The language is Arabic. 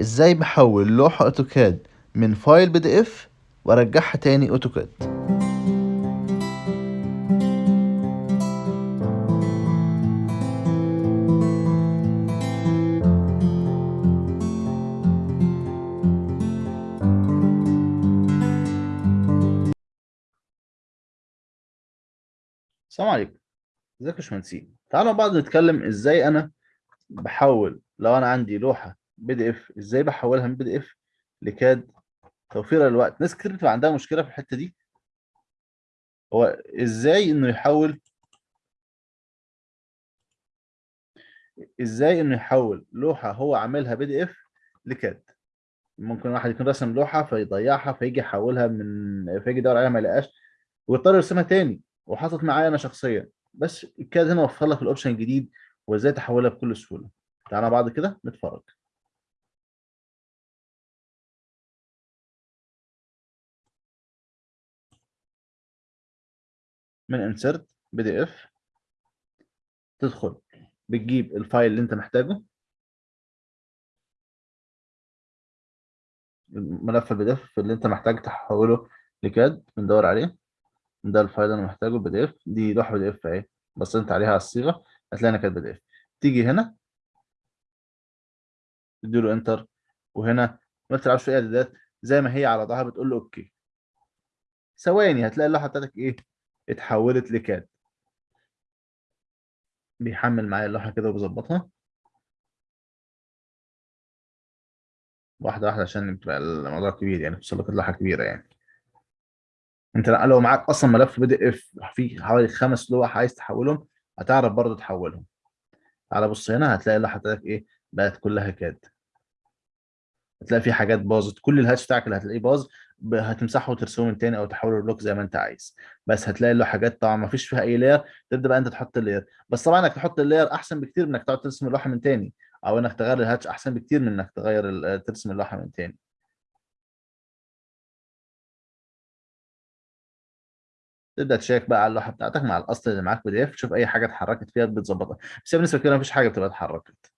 إزاي بحول لوحة AutoCAD من file PDF وارجعها تاني AutoCAD السلام عليكم. ازيك يا باشمهندسين؟ تعالوا مع بعض نتكلم إزاي أنا بحول لو أنا عندي لوحة PDF. إزاي بحولها من PDF ل CAD؟ توفيرا للوقت ناس كتير بتبقى عندها مشكلة في الحتة دي. هو إزاي إنه يحول؟ إزاي إنه يحول لوحة هو عاملها PDF ل CAD؟ ممكن واحد يكون رسم لوحة فيضيعها فيجي يحولها من فيجي يدور عليها ما يلاقاش ويضطر يرسمها تاني وحصلت معايا أنا شخصيا. بس ال CAD هنا وفر لك ال option الجديد وإزاي تحولها بكل سهولة. تعالى بعد كده نتفرج. من insert PDF تدخل بتجيب ال file اللي انت محتاجه. ملف ال PDF اللي انت محتاج تحوله ل CAD بندور عليه. ده ال file اللي أنا محتاجه ال PDF دي لوحه PDF أهي بصيت عليها على الصيغة هتلاقي كانت PDF تيجي هنا تديله enter وهنا ما تلعبش في إعدادات زي ما هي على ظهرها بتقول له okay ثواني هتلاقي اللوحة بتاعتك إيه؟ اتحولت ل CAD بيحمل معايا اللوحة كده وبظبطها واحدة واحدة عشان الموضوع كبير يعني توصل لك اللوحة كبيرة يعني. انت لو معاك أصلا ملف PDF فيه حوالي خمس لوح عايز تحولهم هتعرف برضه تحولهم. تعالى بص هنا هتلاقي اللوحة بتاعتك إيه؟ بقت كلها CAD هتلاقي في حاجات باظت. كل ال hatch بتاعك اللي هتلاقيه باظ هتمسحه وترسمه من تاني أو تحوله ل block زي ما أنت عايز. بس هتلاقي له حاجات طبعا ما فيش فيها أي layer تبدأ بقى أنت تحط ال layer بس طبعا إنك تحط ال layer أحسن بكتير من إنك تقعد ترسم اللوحة من تاني أو إنك تغير ال hatch أحسن بكتير من إنك تغير ترسم اللوحة من تاني. تبدأ تشيك بقى على اللوحة بتاعتك مع الأصل اللي معاك P DF تشوف أي حاجة اتحركت فيها بتظبطها. بس بالنسبة كده مفيش حاجة بتبقى اتحركت.